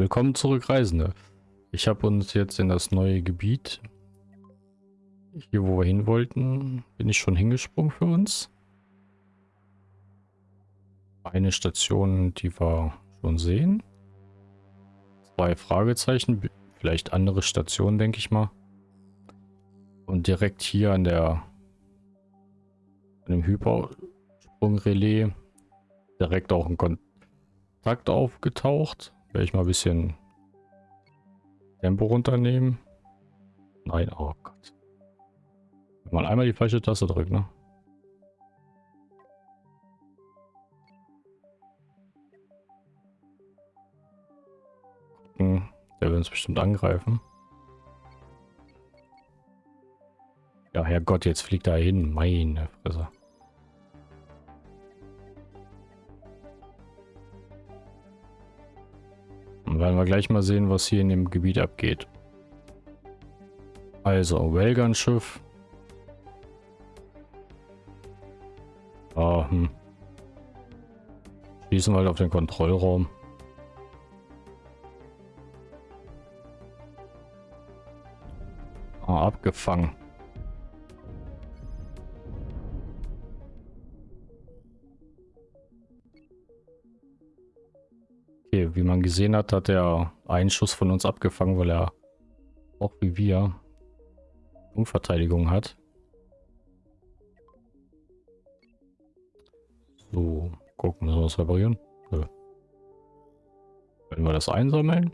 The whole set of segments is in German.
willkommen zurück, Reisende. Ich habe uns jetzt in das neue Gebiet, hier wo wir hin wollten, bin ich schon hingesprungen für uns. Eine Station, die wir schon sehen. Zwei Fragezeichen, vielleicht andere Stationen, denke ich mal. Und direkt hier an der an dem Hypersprungrelais direkt auch ein Kontakt aufgetaucht. Werde ich mal ein bisschen Tempo runternehmen. Nein, oh Gott. Mal einmal die falsche Taste drücken, ne? Der will uns bestimmt angreifen. Ja, Herrgott, jetzt fliegt er hin. Meine Fresse. Dann werden wir gleich mal sehen, was hier in dem Gebiet abgeht. Also, Wellgun-Schiff. Ah, hm. Schließen wir halt auf den Kontrollraum. Ah, abgefangen. Okay, wie man gesehen hat, hat er einen Schuss von uns abgefangen, weil er auch wie wir Umverteidigung hat. So, gucken, müssen wir das reparieren? Nö. Wenn wir das einsammeln.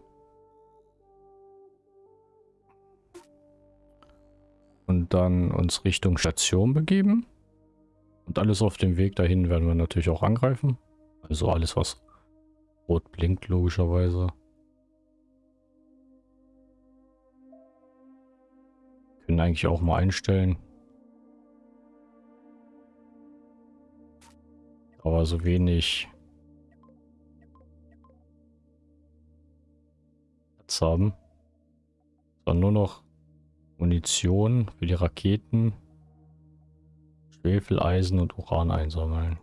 Und dann uns Richtung Station begeben. Und alles auf dem Weg dahin werden wir natürlich auch angreifen. Also alles, was Rot blinkt logischerweise. Können eigentlich auch mal einstellen. Aber so wenig Platz haben. Sondern nur noch Munition für die Raketen, Schwefeleisen und Uran einsammeln.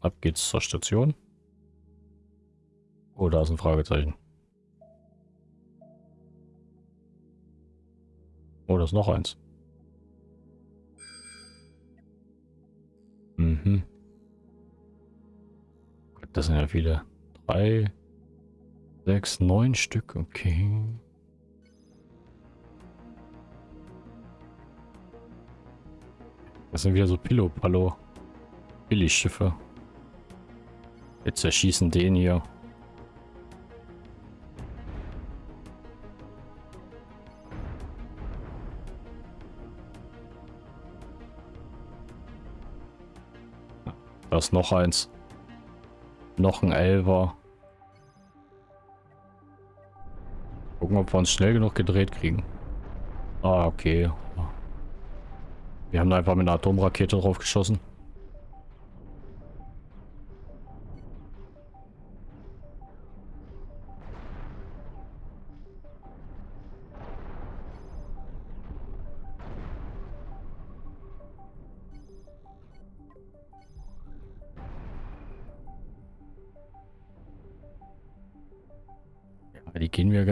Ab geht's zur Station. Oh, da ist ein Fragezeichen. Oh, da ist noch eins. Mhm. Das sind ja viele. Drei, sechs, neun Stück. Okay. Das sind wieder so Pillow-Pallo. Billigschiffe. Wir zerschießen den hier. Da ist noch eins. Noch ein Elver. Gucken, ob wir uns schnell genug gedreht kriegen. Ah, okay. Wir haben da einfach mit einer Atomrakete drauf geschossen.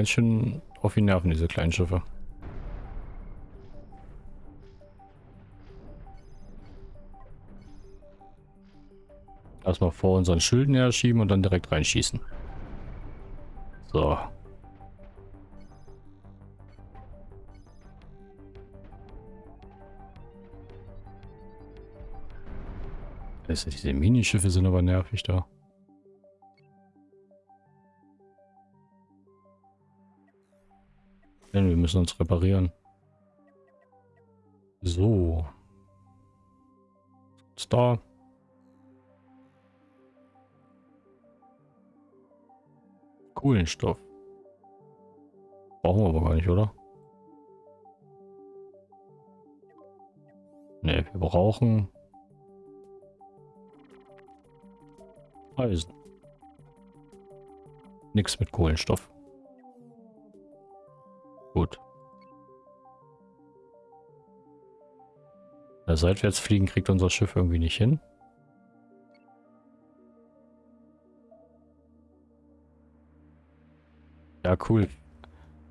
Ganz schön auf die Nerven, diese kleinen Schiffe. Erstmal vor unseren Schilden her schieben und dann direkt reinschießen. So. Diese Minischiffe sind aber nervig da. Denn wir müssen uns reparieren. So. Ist? Kohlenstoff. Brauchen wir aber gar nicht, oder? Ne, wir brauchen Eisen. Nichts mit Kohlenstoff. Gut. Ja, seitwärts fliegen kriegt unser Schiff irgendwie nicht hin. Ja, cool.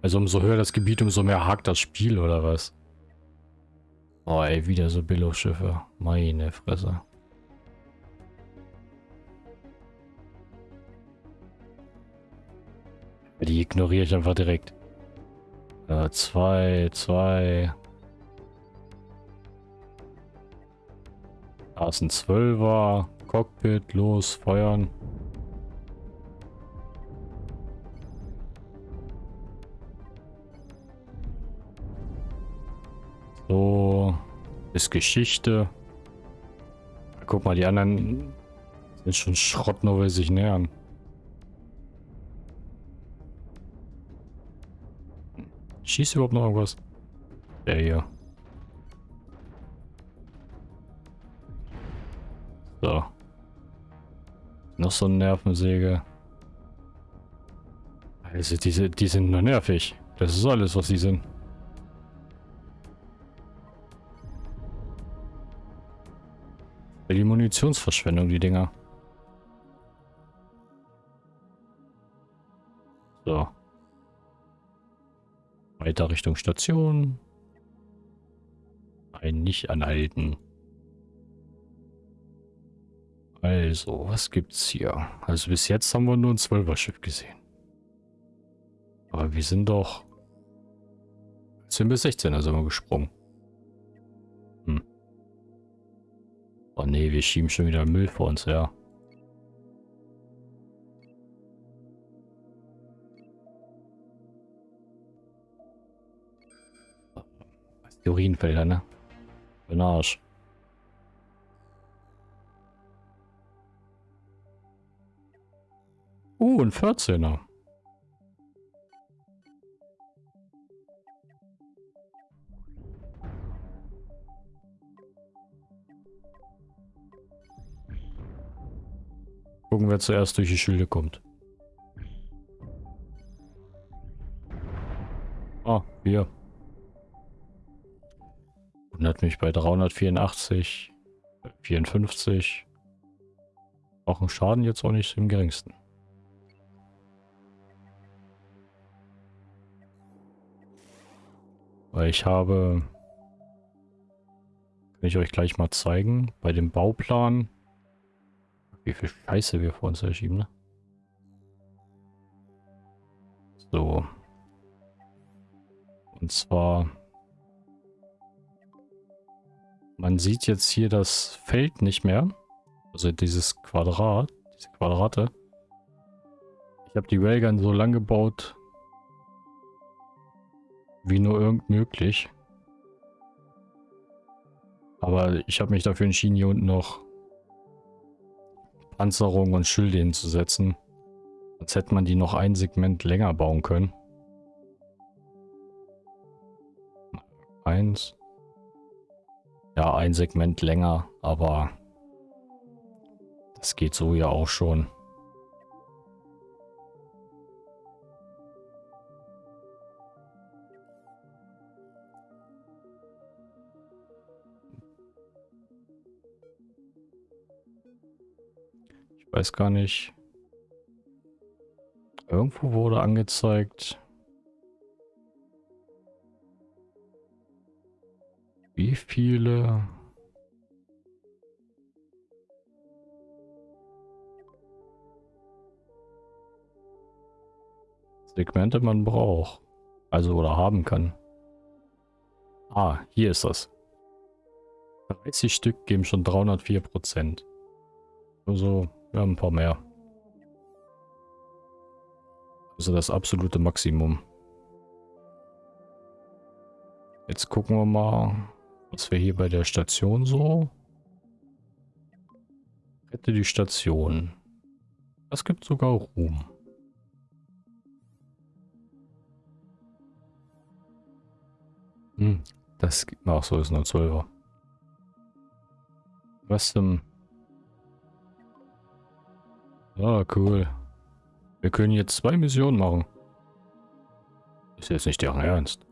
Also umso höher das Gebiet, umso mehr hakt das Spiel, oder was? Oh ey, wieder so Billo-Schiffe. Meine Fresse. Die ignoriere ich einfach direkt. Äh, zwei, zwei. Da ist ein Zwölfer. Cockpit, los, feuern. So, ist Geschichte. Guck mal, die anderen sind schon Schrott, nur weil sie sich nähern. Schießt überhaupt noch irgendwas? Der hier. So. Noch so eine Nervensäge. Also diese, die sind nur nervig. Das ist alles, was sie sind. Die Munitionsverschwendung, die Dinger. So. Weiter Richtung Station. Ein nicht anhalten. Also, was gibt's hier? Also bis jetzt haben wir nur ein Zwölfer-Schiff gesehen. Aber wir sind doch 10 bis 16, also sind wir gesprungen. Hm. Oh nee, wir schieben schon wieder Müll vor uns her. Die Urinfelder, ne? Für Arsch. Uh, ein 14er. Gucken, wer zuerst durch die Schilde kommt. Ah, hier. Wundert mich bei 384, 54. Auch ein Schaden jetzt auch nicht im geringsten. Weil ich habe, kann ich euch gleich mal zeigen, bei dem Bauplan, wie viel Scheiße wir vor uns erschieben, ne? So. Und zwar, man sieht jetzt hier das Feld nicht mehr. Also dieses Quadrat, diese Quadrate. Ich habe die Railgun so lang gebaut, wie nur irgend möglich. Aber ich habe mich dafür entschieden, hier unten noch Panzerung und Schilde hinzusetzen. Als hätte man die noch ein Segment länger bauen können. Eins. Ja, ein Segment länger, aber das geht so ja auch schon. weiß gar nicht. Irgendwo wurde angezeigt, viele Segmente man braucht. Also oder haben kann. Ah, hier ist das. 30 Stück geben schon 304 Prozent. Also wir haben ein paar mehr. Also das absolute Maximum. Jetzt gucken wir mal, was wir hier bei der Station so. Rette die Station. Das gibt sogar Ruhm. Hm, das gibt... Ach so, ist nur 12er. Was zum... Ah, cool. Wir können jetzt zwei Missionen machen. Ist jetzt nicht deren Ernst.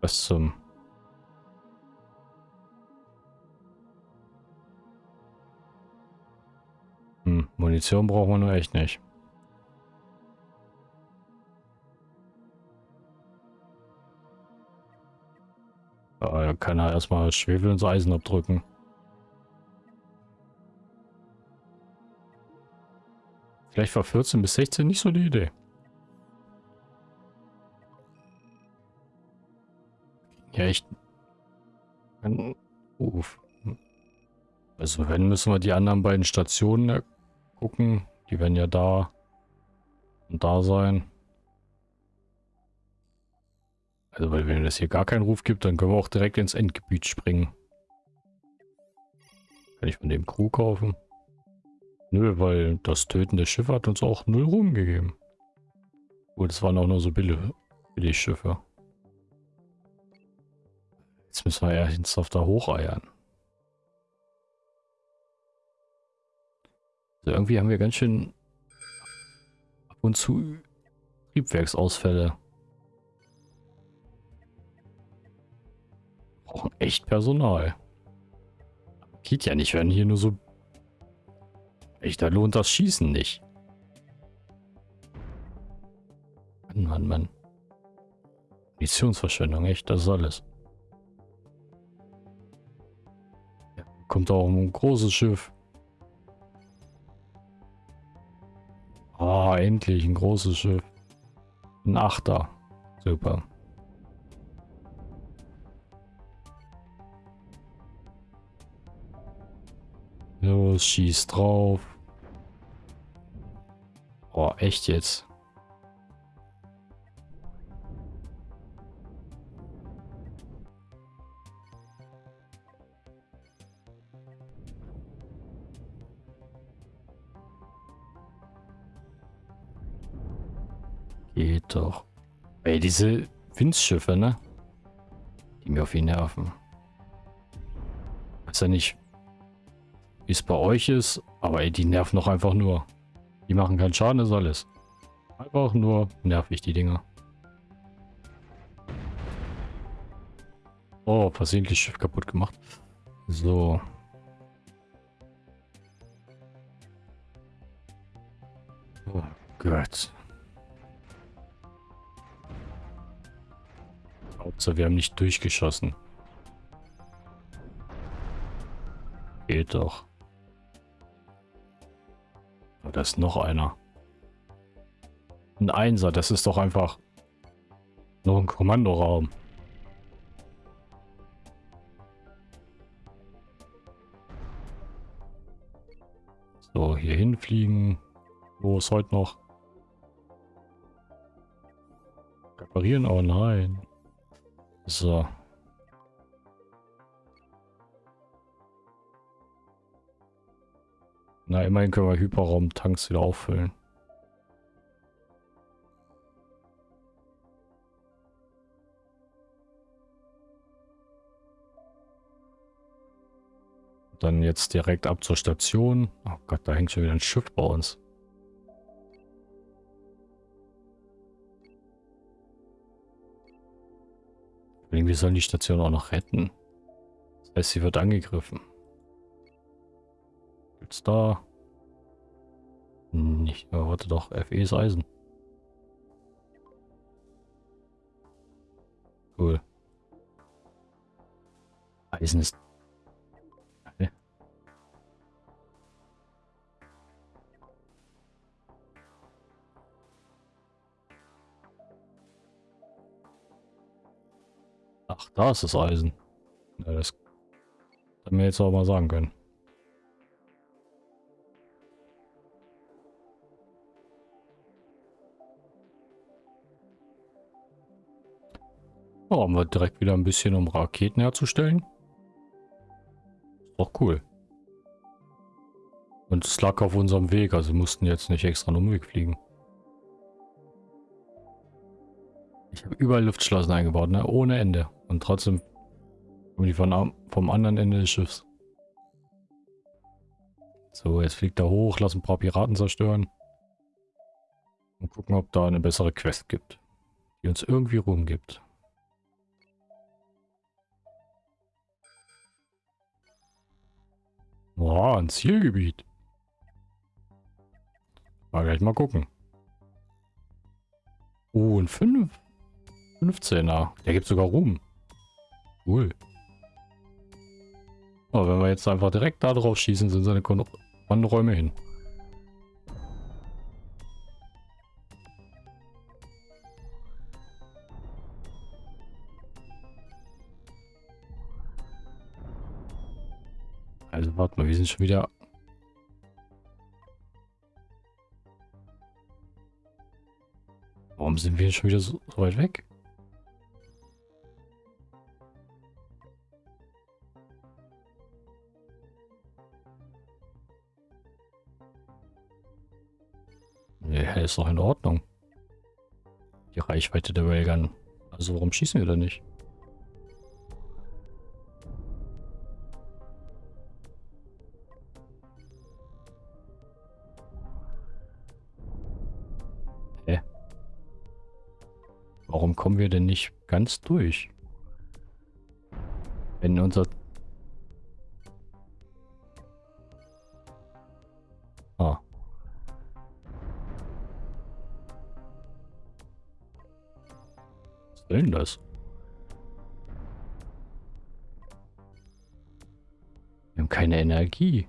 Was zum... Hm. Munition brauchen wir nur echt nicht. Da kann er erstmal Schwefel ins Eisen abdrücken. Vielleicht war 14 bis 16 nicht so die Idee. Ja, echt. Uff. Also wenn, müssen wir die anderen beiden Stationen gucken. Die werden ja da und da sein. Also weil wenn es hier gar keinen Ruf gibt, dann können wir auch direkt ins Endgebiet springen. Kann ich von dem Crew kaufen? Nö, weil das Töten der Schiffe hat uns auch null Ruhm gegeben. Gut, es waren auch nur so billig, billig Schiffe. Jetzt müssen wir ja ernsthaft da hocheiern. Also irgendwie haben wir ganz schön ab und zu Triebwerksausfälle. Brauchen echt Personal. Geht ja nicht, wenn hier nur so... Echt, da lohnt das Schießen nicht. Mann, Mann, Mann. Munitionsverschwendung, echt, das ist alles. Kommt auch ein großes Schiff. Ah, oh, endlich ein großes Schiff. Ein Achter. Super. Los, schieß drauf. Boah, echt jetzt. Diese Windschiffe, ne? Die mir auf ihn nerven. Weiß ja nicht, wie es bei euch ist. Aber ey, die nerven doch einfach nur. Die machen keinen Schaden, ist alles. Einfach nur nervig, die Dinger. Oh, versehentlich Schiff kaputt gemacht. So. Oh Gott. Hauptsache, wir haben nicht durchgeschossen. Geht doch. Oh, da ist noch einer. Ein Einser, das ist doch einfach noch ein Kommandoraum. So, hier hinfliegen. Wo ist heute noch? Reparieren? Oh nein. So. Na, immerhin können wir Hyperraum-Tanks wieder auffüllen. Dann jetzt direkt ab zur Station. Oh Gott, da hängt schon wieder ein Schiff bei uns. Irgendwie sollen die Station auch noch retten. Das heißt, sie wird angegriffen. Gibt's da? Nicht. Oh, warte doch. FE ist Eisen. Cool. Eisen ist... Ach, da ist das Eisen. Ja, das hätte mir jetzt auch mal sagen können. Oh, haben wir direkt wieder ein bisschen, um Raketen herzustellen. Ist doch cool. Und es lag auf unserem Weg, also mussten jetzt nicht extra einen Umweg fliegen. Ich habe überall Luftschlossen eingebaut, ne? Ohne Ende. Und trotzdem kommen die von, vom anderen Ende des Schiffs. So, jetzt fliegt er hoch, lass ein paar Piraten zerstören. Und gucken, ob da eine bessere Quest gibt. Die uns irgendwie Ruhm gibt. Boah, ein Zielgebiet. Mal gleich mal gucken. Oh, ein 5. 15er. Der gibt sogar Ruhm. Cool. Aber wenn wir jetzt einfach direkt da drauf schießen, sind seine Wanderräume hin. Also warte mal, wir sind schon wieder... Warum sind wir schon wieder so weit weg? Ja, ist doch in Ordnung. Die Reichweite der Railgun. Also warum schießen wir da nicht? Warum kommen wir denn nicht ganz durch? Wenn unser... Soll denn das? Wir haben keine Energie.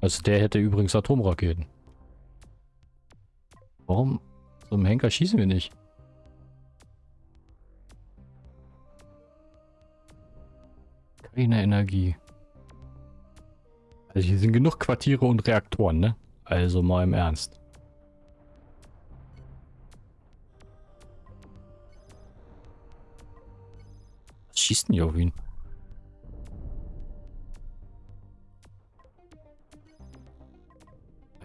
Also der hätte übrigens Atomraketen. Warum zum Henker schießen wir nicht? Keine Energie. Also hier sind genug Quartiere und Reaktoren, ne? Also mal im Ernst. Was schießt denn hier auf ihn?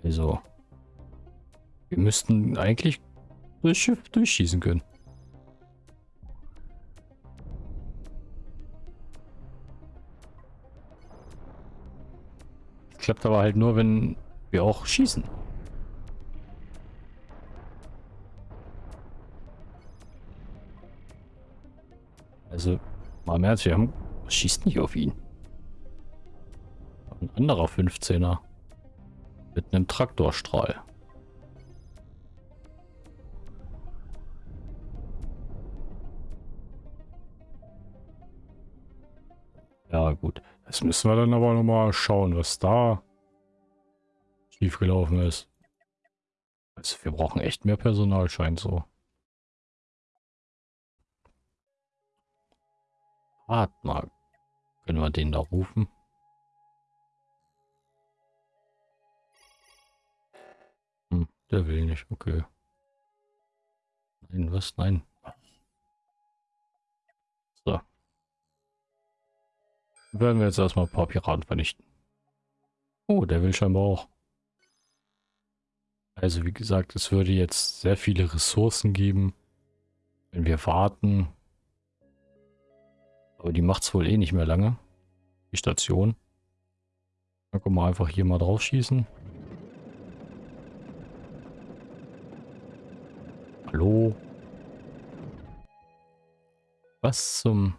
Also. Wir müssten eigentlich das Schiff durchschießen können. Klappt aber halt nur, wenn wir auch schießen. Also, mal mehr wir haben, schießt nicht auf ihn. Ein anderer 15er. Mit einem Traktorstrahl. Ja gut, das müssen wir dann aber nochmal schauen, was da schiefgelaufen ist. Also wir brauchen echt mehr Personal, scheint so. Mal, können wir den da rufen? Der will nicht, okay. Nein, was? Nein. So. Werden wir jetzt erstmal ein paar Piraten vernichten. Oh, der will scheinbar auch. Also wie gesagt, es würde jetzt sehr viele Ressourcen geben, wenn wir warten. Aber die macht es wohl eh nicht mehr lange. Die Station. Dann können wir einfach hier mal drauf schießen. Hallo? Was zum...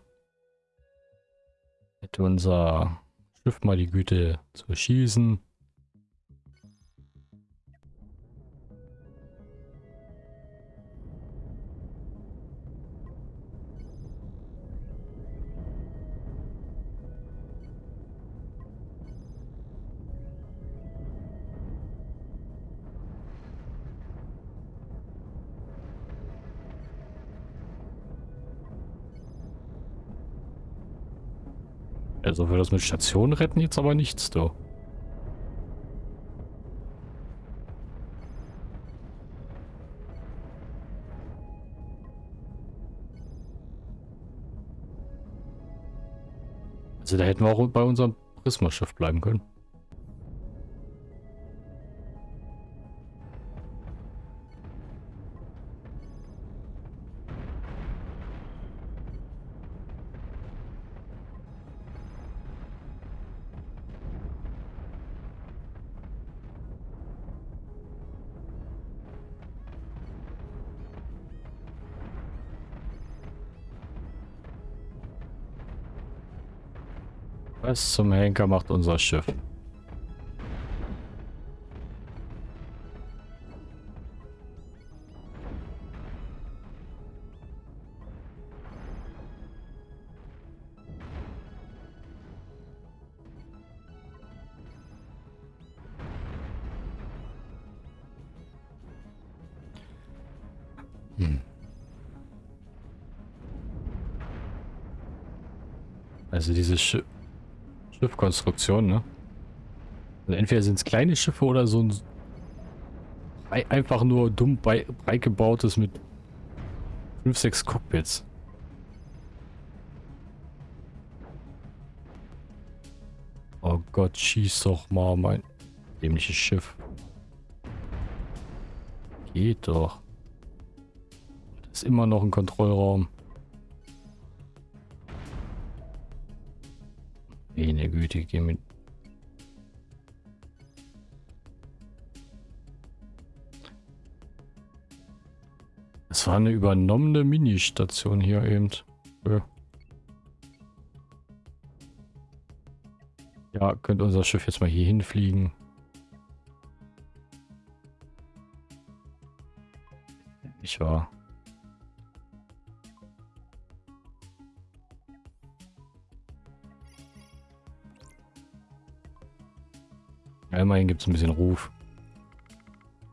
Hätte unser Schiff mal die Güte zu schießen? Also für das mit Station retten jetzt aber nichts, du. Also da hätten wir auch bei unserem Prismaschiff bleiben können. Was zum Henker macht unser Schiff? Hm. Also diese Sch Schiffkonstruktion, ne? Also entweder sind es kleine Schiffe oder so ein einfach nur dumm breit gebautes mit 5, 6 Cockpits. Oh Gott, schieß doch mal mein dämliches Schiff. Geht doch. Das ist immer noch ein Kontrollraum. Meine Güte, geh mit. Es war eine übernommene Mini-Station hier eben. Ja, könnte unser Schiff jetzt mal hier hinfliegen. Nicht wahr? Ja, immerhin gibt es ein bisschen Ruf.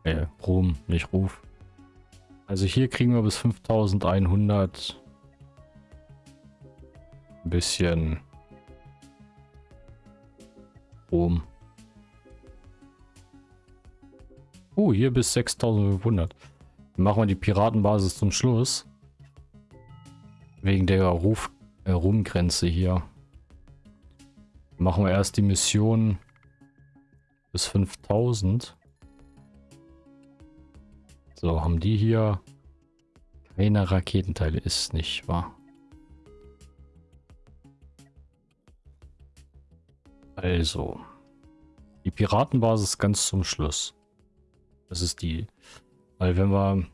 Äh, Ruhm, nicht Ruf. Also hier kriegen wir bis 5100 ein bisschen Ruhm. Oh, hier bis 6500. machen wir die Piratenbasis zum Schluss. Wegen der Ruf, äh, Ruhmgrenze hier. Machen wir erst die Mission bis 5000. So, haben die hier keine Raketenteile, ist nicht wahr. Also, die Piratenbasis ganz zum Schluss. Das ist die, weil wenn wir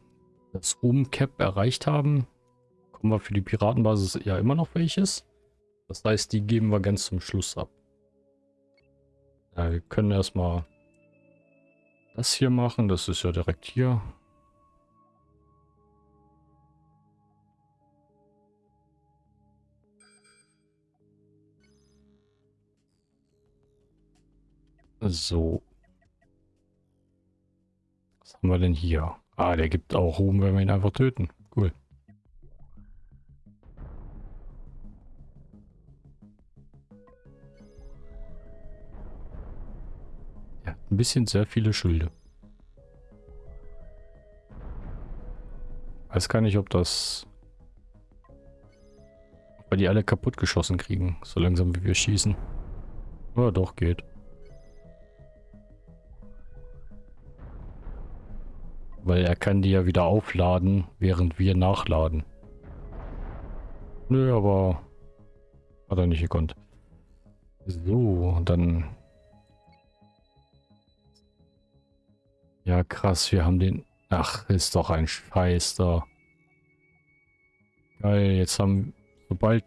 das Room Cap erreicht haben, kommen wir für die Piratenbasis ja immer noch welches. Das heißt, die geben wir ganz zum Schluss ab. Ja, wir können erstmal das hier machen. Das ist ja direkt hier. So. Was haben wir denn hier? Ah, der gibt auch Ruhm, wenn wir ihn einfach töten. Cool. Ein bisschen sehr viele Schilde. Weiß gar nicht, ob das... Ob wir die alle kaputt geschossen kriegen, so langsam wie wir schießen. Ja, doch, geht. Weil er kann die ja wieder aufladen, während wir nachladen. Nö, aber hat er nicht gekonnt. So, dann Ja, krass, wir haben den... Ach, ist doch ein Scheiß da. Geil, jetzt haben... Sobald...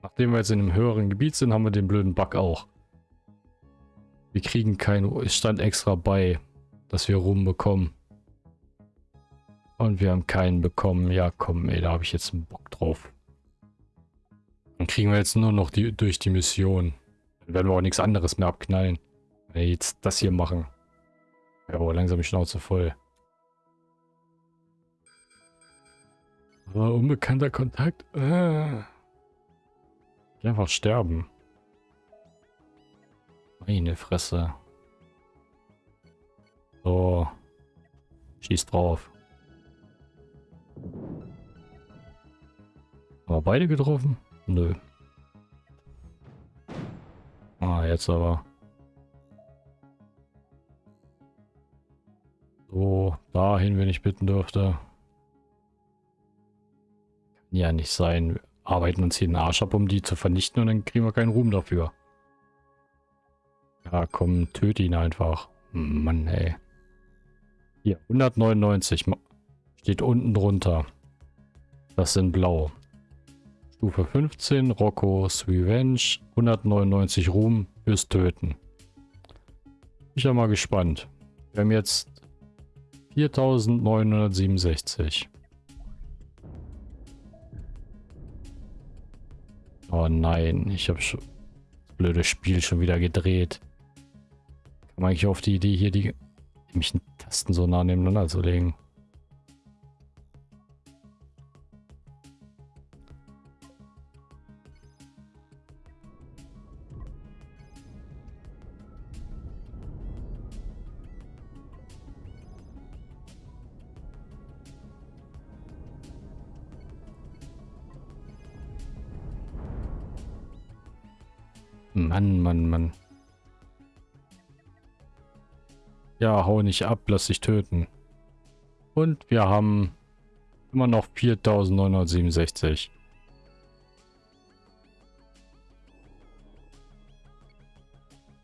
Nachdem wir jetzt in einem höheren Gebiet sind, haben wir den blöden Bug auch. Wir kriegen kein... Es stand extra bei, dass wir rumbekommen. Und wir haben keinen bekommen. Ja, komm, ey, da habe ich jetzt einen Bock drauf. Dann kriegen wir jetzt nur noch die durch die Mission. Dann werden wir auch nichts anderes mehr abknallen. Wenn wir jetzt das hier machen. Ja, aber langsam die Schnauze voll. Aber unbekannter Kontakt. Äh. Einfach sterben. Meine Fresse. So. Schieß drauf. Haben wir beide getroffen? Nö. Ah, jetzt aber. Dahin, wenn ich bitten dürfte. Kann ja nicht sein. Wir arbeiten uns hier den Arsch ab, um die zu vernichten und dann kriegen wir keinen Ruhm dafür. Ja, komm, töte ihn einfach. Mann, ey. Hier, 199. Steht unten drunter. Das sind blau. Stufe 15, Rocco's Revenge, 199 Ruhm fürs Töten. Ich bin mal gespannt. Wir haben jetzt 4967. Oh nein, ich habe das blöde Spiel schon wieder gedreht. Man eigentlich auf die Idee hier die mich Tasten so nah nebeneinander zu legen. Mann, Mann, Mann. Ja, hau nicht ab, lass dich töten. Und wir haben immer noch 4967.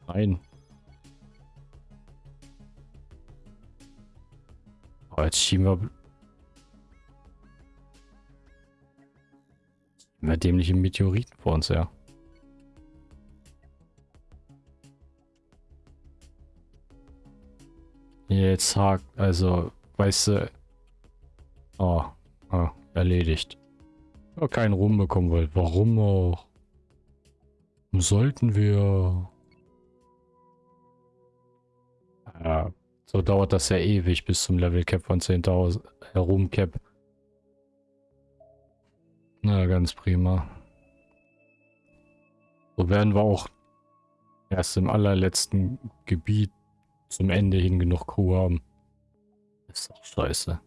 Nein. Oh, jetzt schieben wir... Schieben wir dämliche Meteoriten vor uns her. Jetzt hakt, also, weißt du. Oh, oh erledigt. Ja, keinen Ruhm bekommen wollt. Warum auch? Sollten wir. Ja, so dauert das ja ewig bis zum Level Cap von 10.000. Äh, Ruhm Cap. Na, ganz prima. So werden wir auch erst im allerletzten Gebiet zum Ende hin genug Crew haben. ist doch scheiße.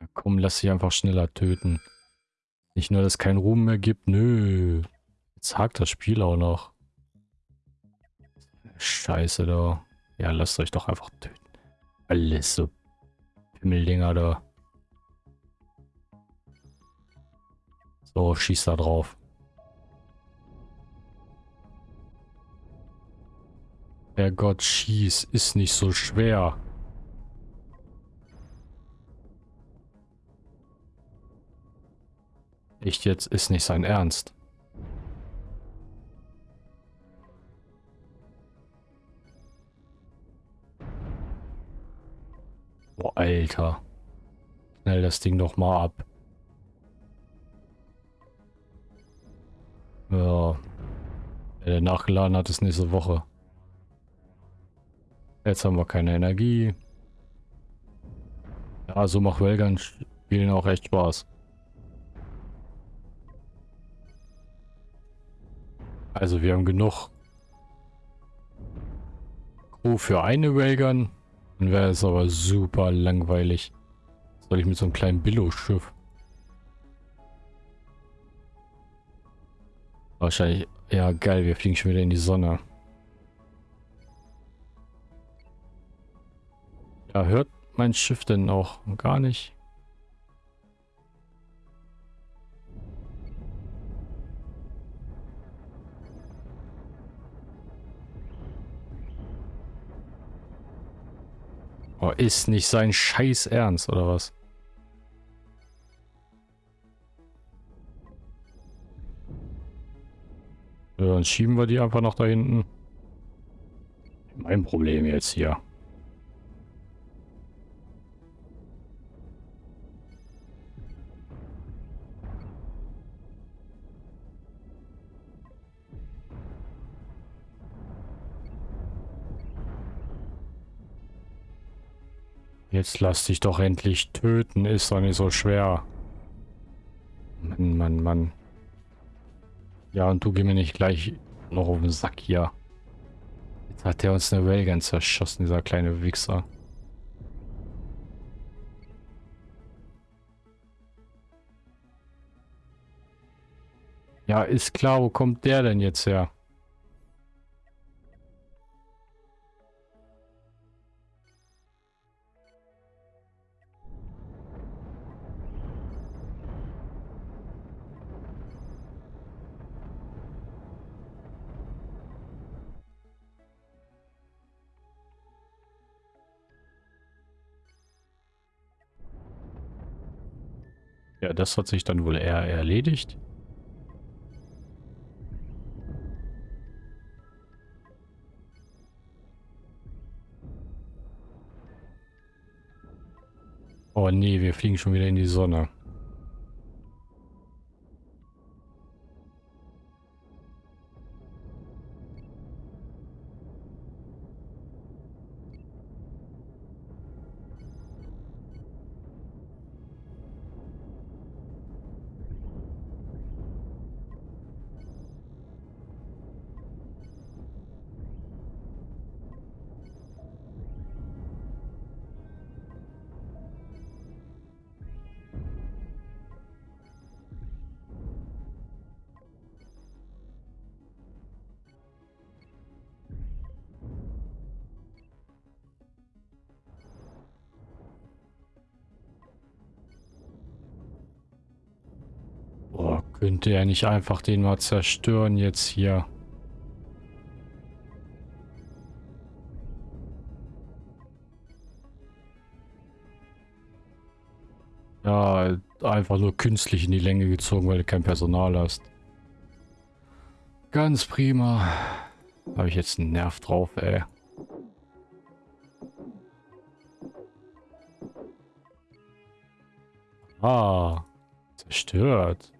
Ja, komm, lass sie einfach schneller töten. Nicht nur, dass es keinen Ruhm mehr gibt. Nö. Jetzt hakt das Spiel auch noch. Scheiße da. Ja, lasst euch doch einfach töten. Alles so Pimmeldinger da. So, schieß da drauf. Herrgott, schieß, ist nicht so schwer. Echt jetzt, ist nicht sein Ernst. Boah, Alter. Schnell das Ding doch mal ab. Ja. Der nachgeladen hat, ist nächste Woche. Jetzt haben wir keine Energie. Ja, so macht Wellgun spielen auch echt Spaß. Also wir haben genug Crew für eine Railgun. Dann wäre es aber super langweilig. Was soll ich mit so einem kleinen Billo-Schiff? Wahrscheinlich, ja geil, wir fliegen schon wieder in die Sonne. Ja, hört mein Schiff denn auch gar nicht? Oh, ist nicht sein Scheiß Ernst, oder was? Ja, dann schieben wir die einfach noch da hinten. Mein Problem jetzt hier. Jetzt lass dich doch endlich töten, ist doch nicht so schwer. Mann, Mann, Mann. Ja, und du geh mir nicht gleich noch auf den Sack hier. Jetzt hat er uns eine Railgun zerschossen, dieser kleine Wichser. Ja, ist klar, wo kommt der denn jetzt her? Das hat sich dann wohl eher erledigt. Oh nee, wir fliegen schon wieder in die Sonne. Er nicht einfach den mal zerstören jetzt hier? Ja, einfach nur künstlich in die Länge gezogen, weil du kein Personal hast. Ganz prima. Habe ich jetzt einen Nerv drauf, ey. Ah, zerstört.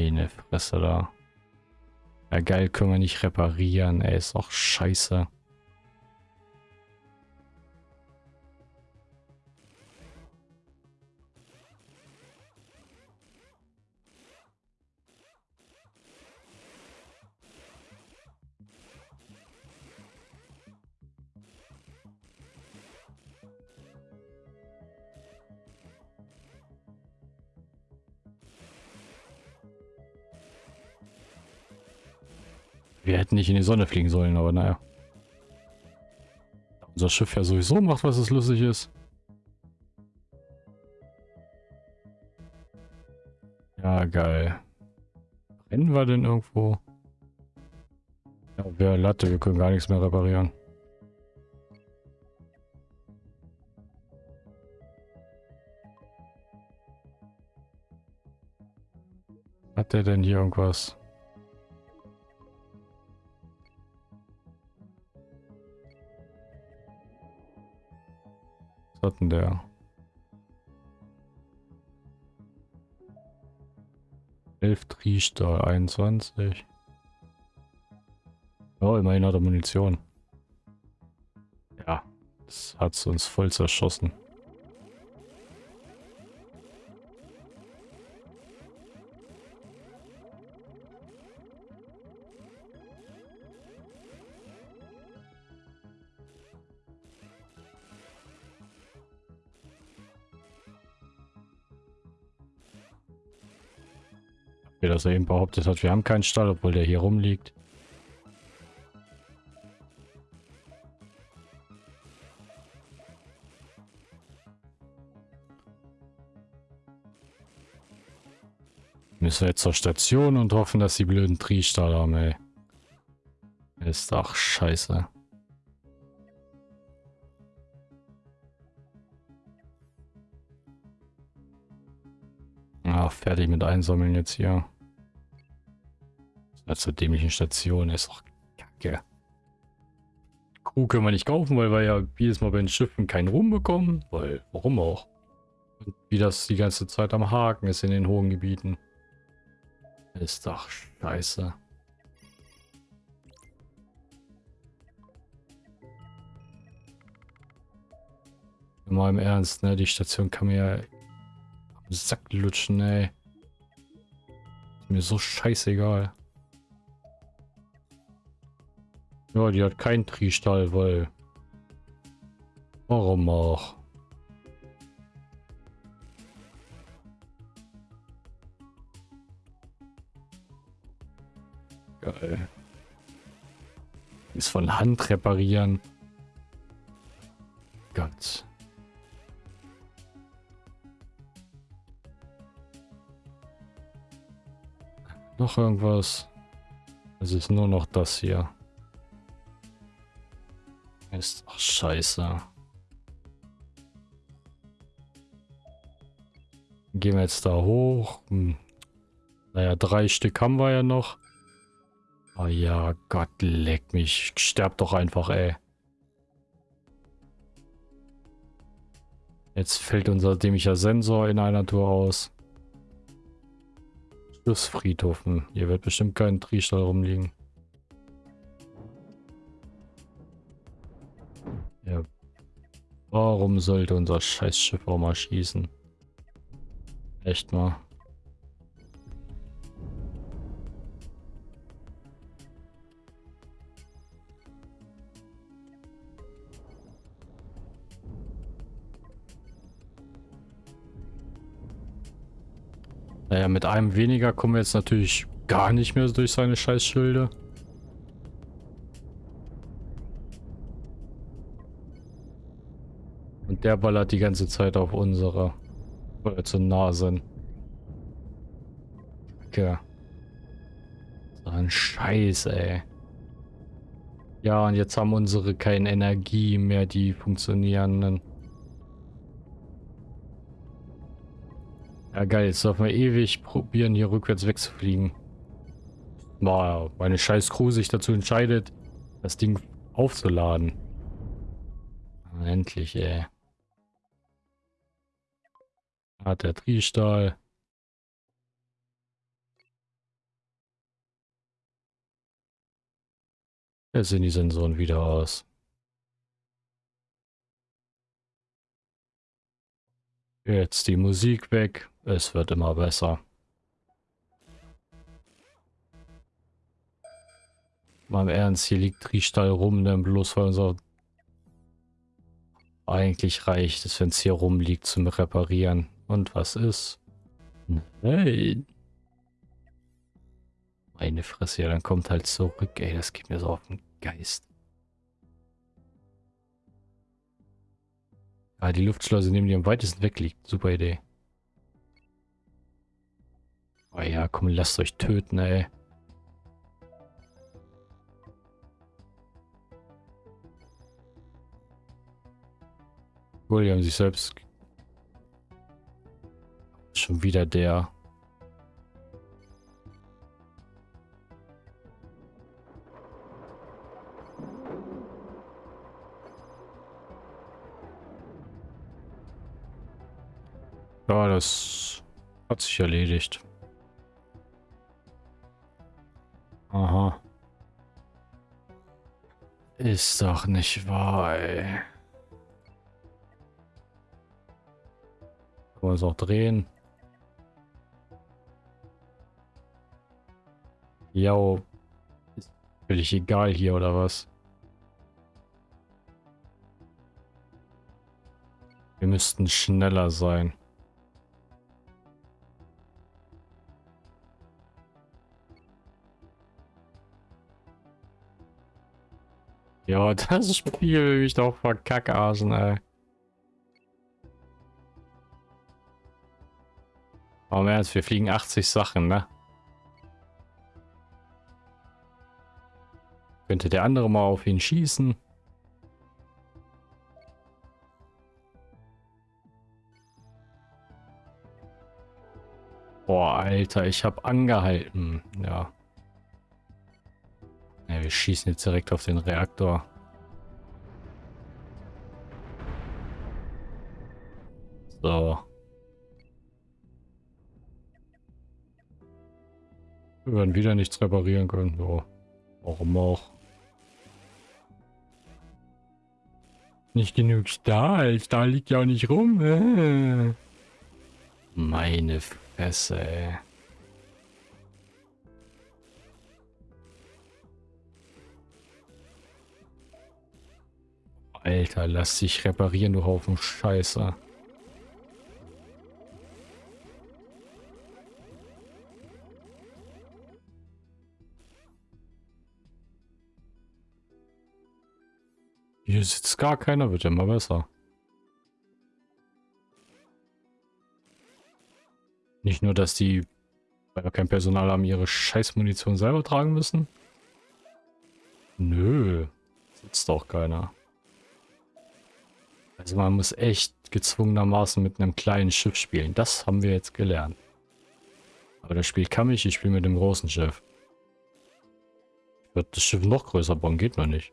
Meine Fresse da. Ja geil, können wir nicht reparieren. Ey, ist doch scheiße. Wir hätten nicht in die Sonne fliegen sollen, aber naja. Unser Schiff ja sowieso macht, was es lustig ist. Ja, geil. Rennen wir denn irgendwo? Ja, wir Latte, wir können gar nichts mehr reparieren. Hat der denn hier irgendwas? Hat denn der? Elf Triestahl, 21. Oh, immerhin hat er Munition. Ja, das hat uns voll zerschossen. Wie das er eben behauptet hat, wir haben keinen Stall, obwohl der hier rumliegt. Müssen wir jetzt zur Station und hoffen, dass die blöden Triestahl haben, ey. Ist doch scheiße. Fertig mit Einsammeln jetzt hier. Das zur dämlichen Station ist doch kacke. Crew können wir nicht kaufen, weil wir ja jedes Mal bei den Schiffen keinen Ruhm bekommen. Weil, warum auch? Und wie das die ganze Zeit am Haken ist in den hohen Gebieten. Ist doch scheiße. Mal im Ernst, ne? Die Station kann mir ja am Sack lutschen, ey. Mir so scheißegal. Ja, die hat keinen Triestall, weil... Warum auch? Geil. Ist von Hand reparieren. Gott. Noch irgendwas? Es ist nur noch das hier. Ist doch scheiße. Gehen wir jetzt da hoch. Hm. Naja, drei Stück haben wir ja noch. Oh ja, Gott, leck mich. Sterb doch einfach, ey. Jetzt fällt unser dämlicher Sensor in einer Tour aus. Schlussfriedhof. Hier wird bestimmt kein Triestall rumliegen. Ja. Warum sollte unser Scheißschiff auch mal schießen? Echt mal. Naja, mit einem weniger kommen wir jetzt natürlich gar nicht mehr durch seine Scheißschilde. Und der ballert die ganze Zeit auf unsere, weil wir zu nah sind. Okay. So ein Scheiß, ey. Ja, und jetzt haben unsere keine Energie mehr, die funktionierenden. Ja geil, jetzt dürfen wir ewig probieren, hier rückwärts wegzufliegen. Boah, meine scheiß Crew sich dazu entscheidet, das Ding aufzuladen. Endlich, ey. Hat der Triestahl. Jetzt sehen die Sensoren wieder aus. Jetzt die Musik weg. Es wird immer besser. Mal im Ernst, hier liegt Triestall rum, denn bloß weil unser... Eigentlich reicht es, wenn es hier rumliegt zum Reparieren. Und was ist? Nein. Meine Fresse, ja, dann kommt halt zurück. Ey, das geht mir so auf den Geist. Ah, die Luftschleuse neben die am weitesten weg liegt. Super Idee. Oh ja, komm, lasst euch töten, ey. Wohl, die haben sich selbst... Schon wieder der... das hat sich erledigt. Aha. Ist doch nicht wahr, ey. Können wir uns auch drehen? Jo. Ist völlig egal hier, oder was? Wir müssten schneller sein. Ja, das Spiel will mich doch verkackarschen, ey. Aber mehr als wir fliegen 80 Sachen, ne? Könnte der andere mal auf ihn schießen? Boah, Alter, ich habe angehalten. Ja. Ja, wir schießen jetzt direkt auf den Reaktor. So. Wir werden wieder nichts reparieren können. So. Warum auch? Nicht genug Stahl. Stahl liegt ja auch nicht rum. Äh. Meine Fresse, ey. Alter, lass dich reparieren, du Haufen Scheiße. Hier sitzt gar keiner, wird immer besser. Nicht nur, dass die, weil wir kein Personal haben, ihre Scheißmunition selber tragen müssen. Nö, sitzt doch keiner. Also man muss echt gezwungenermaßen mit einem kleinen Schiff spielen. Das haben wir jetzt gelernt. Aber das Spiel kann mich, ich spiele mit dem großen Schiff. Ich würde das Schiff noch größer bauen, geht noch nicht.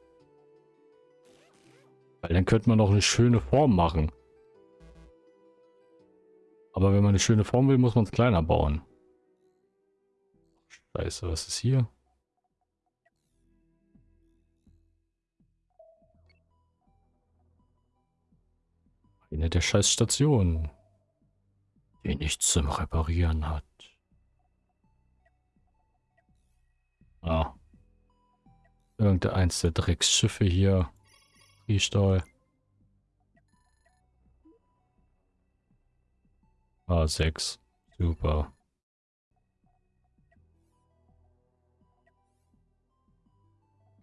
Weil dann könnte man noch eine schöne Form machen. Aber wenn man eine schöne Form will, muss man es kleiner bauen. Scheiße, was ist hier? Eine der scheiß Stationen, die nichts zum Reparieren hat. Ah. Irgendeins der Drecksschiffe hier. Riestahl. A6. Super.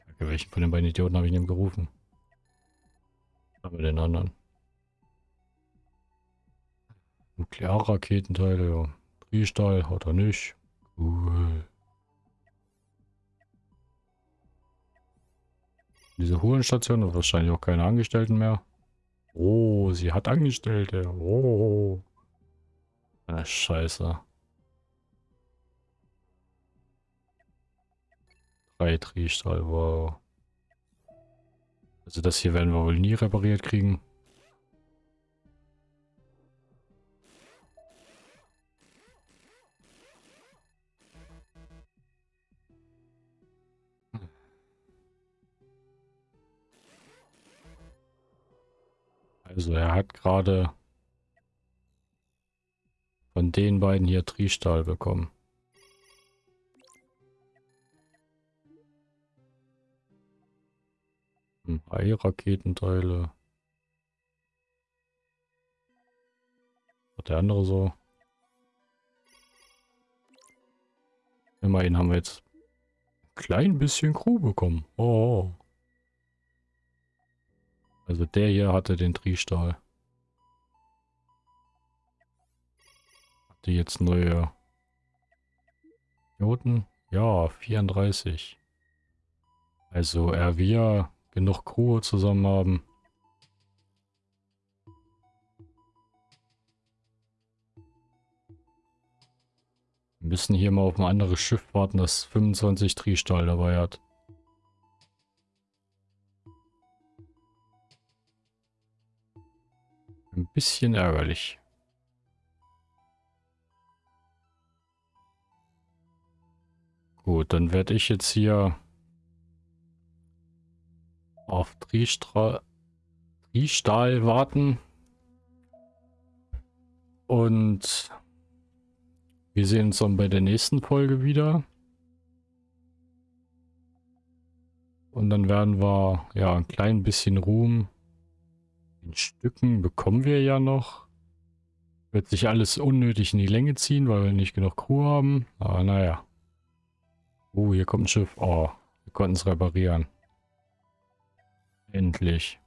Kacke, welchen von den beiden Idioten habe ich denn gerufen? Aber den anderen. Nuklearraketenteile, ja. Triestahl hat er nicht. Cool. Diese Hurenstation hat wahrscheinlich auch keine Angestellten mehr. Oh, sie hat Angestellte. Oh. Eine Scheiße. Drei Triestahl, wow. Also das hier werden wir wohl nie repariert kriegen. Also er hat gerade von den beiden hier Triestahl bekommen. Hm, Ei-Raketenteile. Hat der andere so? Immerhin haben wir jetzt ein klein bisschen Crew bekommen. Oh. Also der hier hatte den Triestahl. Hatte jetzt neue Noten. Ja, 34. Also er wir genug Crew zusammen haben. Wir müssen hier mal auf ein anderes Schiff warten, das 25 Triestahl dabei hat. Ein bisschen ärgerlich. Gut, dann werde ich jetzt hier auf Triestahl warten. Und wir sehen uns dann bei der nächsten Folge wieder. Und dann werden wir ja ein klein bisschen Ruhm in Stücken bekommen wir ja noch. Wird sich alles unnötig in die Länge ziehen, weil wir nicht genug Crew haben. Aber naja. Oh, hier kommt ein Schiff. Oh, wir konnten es reparieren. Endlich.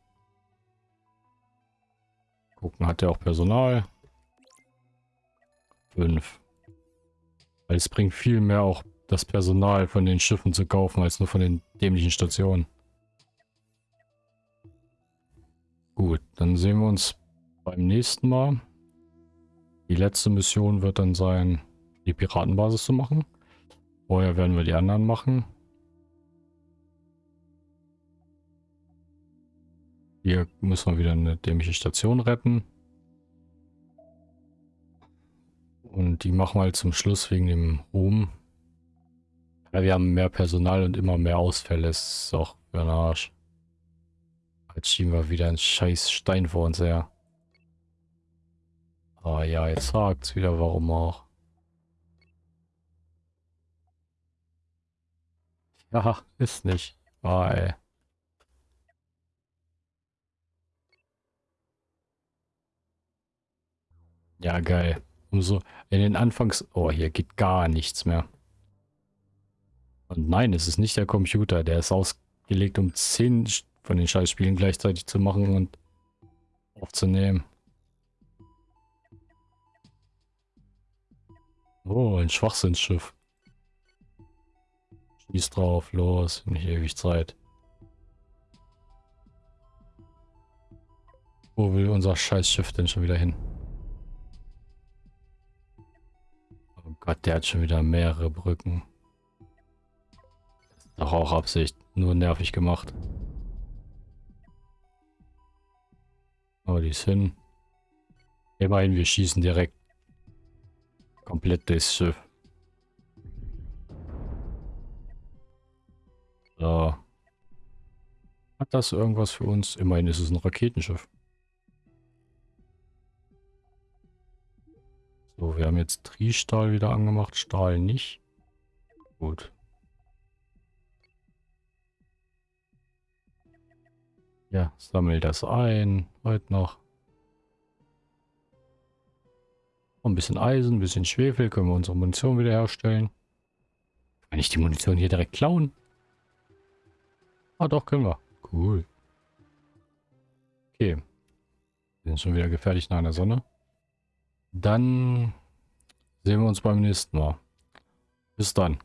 Gucken, hat er auch Personal? Fünf. Weil es bringt viel mehr auch das Personal von den Schiffen zu kaufen, als nur von den dämlichen Stationen. Gut, dann sehen wir uns beim nächsten Mal. Die letzte Mission wird dann sein, die Piratenbasis zu machen. Vorher werden wir die anderen machen. Hier müssen wir wieder eine dämliche Station retten. Und die machen wir halt zum Schluss wegen dem Ruhm. Ja, wir haben mehr Personal und immer mehr Ausfälle. Das ist auch für den Arsch. Jetzt schieben wir wieder einen scheiß Stein vor uns her. Ah ja, jetzt sagt's wieder, warum auch. Ja, ist nicht. Ah, ey. Ja, geil. Umso in den Anfangs... Oh, hier geht gar nichts mehr. Und nein, es ist nicht der Computer. Der ist ausgelegt, um 10 von den Scheißspielen gleichzeitig zu machen und aufzunehmen. Oh, ein Schwachsinnsschiff. Schieß drauf, los, nicht ewig Zeit. Wo will unser Scheißschiff denn schon wieder hin? Oh Gott, der hat schon wieder mehrere Brücken. Das ist doch auch Absicht. Nur nervig gemacht. Aber die hin. Immerhin, wir schießen direkt komplett das Schiff. So. Hat das irgendwas für uns? Immerhin ist es ein Raketenschiff. So, wir haben jetzt Triestahl wieder angemacht, Stahl nicht. Gut. Ja, sammel das ein. Heute noch. Ein bisschen Eisen, ein bisschen Schwefel. Können wir unsere Munition wieder herstellen. Kann ich die Munition hier direkt klauen? Ah, doch, können wir. Cool. Okay. Wir sind schon wieder gefährlich nach der Sonne. Dann sehen wir uns beim nächsten Mal. Bis dann.